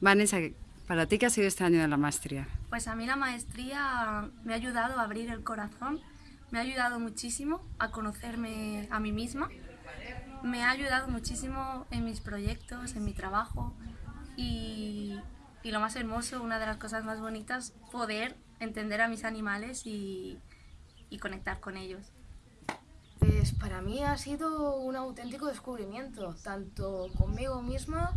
Vanessa, ¿para ti qué ha sido este año de la maestría? Pues a mí la maestría me ha ayudado a abrir el corazón, me ha ayudado muchísimo a conocerme a mí misma, me ha ayudado muchísimo en mis proyectos, en mi trabajo y, y lo más hermoso, una de las cosas más bonitas, poder entender a mis animales y, y conectar con ellos. Pues para mí ha sido un auténtico descubrimiento, tanto conmigo misma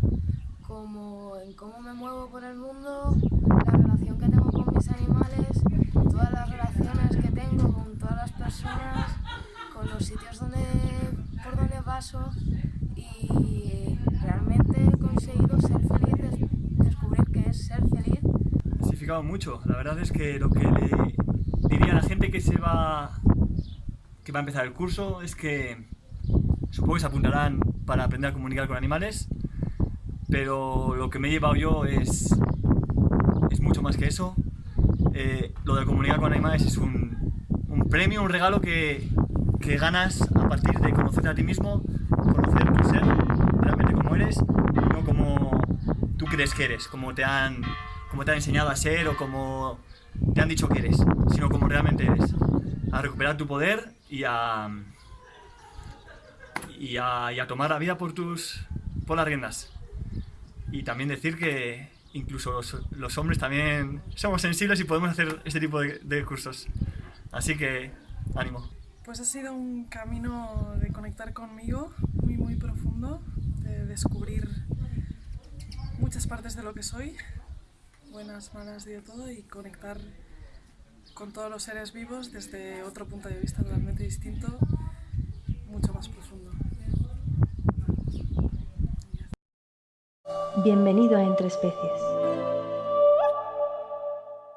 como en cómo me muevo por el mundo, la relación que tengo con mis animales, todas las relaciones que tengo con todas las personas, con los sitios donde, por donde paso y realmente he conseguido ser feliz, descubrir que es ser feliz. Ha significado mucho, la verdad es que lo que le diría a la gente que se va que va a empezar el curso es que supongo que se apuntarán para aprender a comunicar con animales, pero lo que me he llevado yo es, es mucho más que eso. Eh, lo de comunicar con animales es un, un premio, un regalo que, que, ganas a partir de conocerte a ti mismo, conocer tu ser, realmente como eres, no como tú crees que eres, como te han, como te han enseñado a ser o como te han dicho que eres, sino como realmente eres. A recuperar tu poder y a, y a, y a tomar la vida por, tus, por las riendas. Y también decir que incluso los, hombres también somos sensibles y podemos hacer este tipo de, de, cursos. Así que, ánimo. Pues ha sido un camino de conectar conmigo muy, muy profundo, de descubrir muchas partes de lo que soy, buenas, malas y de todo, y conectar con todos los seres vivos desde otro punto de vista totalmente distinto, mucho más profundo. Bienvenido a Entre Especies.